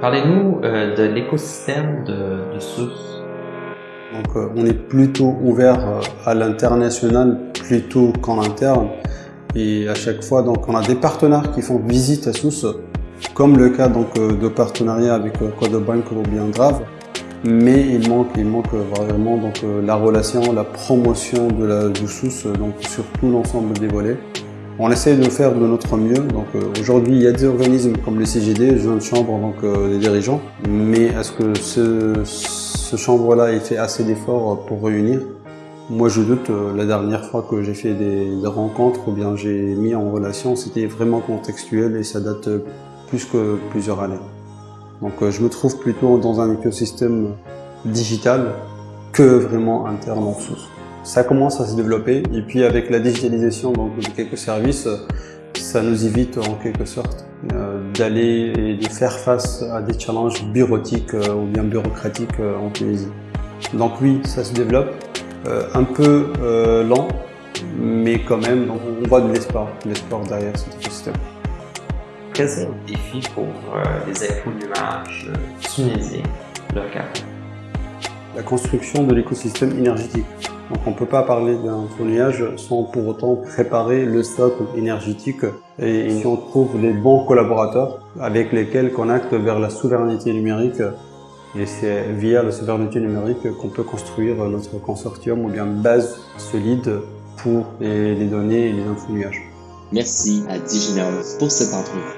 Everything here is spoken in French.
Parlez-nous euh, de l'écosystème de, de euh, on est plutôt ouvert euh, à l'international plutôt qu'en interne. Et à chaque fois, donc, on a des partenaires qui font visite à SUS, comme le cas donc, de partenariat avec Codebank ou bien Grave. Mais il manque, vraiment donc, la relation, la promotion de la, du SUS donc, sur tout l'ensemble des volets. On essaie de faire de notre mieux. Donc euh, aujourd'hui, il y a des organismes comme le CGD, Jeune Chambre, donc euh, des dirigeants. Mais est-ce que ce, ce chambre-là, il fait assez d'efforts pour réunir? Moi, je doute. Euh, la dernière fois que j'ai fait des, rencontres ou bien j'ai mis en relation, c'était vraiment contextuel et ça date plus que plusieurs années. Donc je me trouve plutôt dans un écosystème digital que vraiment interne en dessous ça commence à se développer. Et puis avec la digitalisation donc, de quelques services, ça nous évite en quelque sorte euh, d'aller et de faire face à des challenges bureautiques euh, ou bien bureaucratiques euh, en Tunisie. Donc oui, ça se développe, un peu lent, mais quand même, donc, on voit de l'espoir, l'espoir derrière cet écosystème. Quels sont les défis pour les éco-nuages tunisiens locaux La construction de l'écosystème énergétique. Donc on ne peut pas parler d'un foliage sans pour autant préparer le socle énergétique. Et si on trouve les bons collaborateurs avec lesquels on acte vers la souveraineté numérique. Et c'est via la souveraineté numérique qu'on peut construire notre consortium ou bien base solide pour les données et les info Merci à DigiNow pour cette entrevue.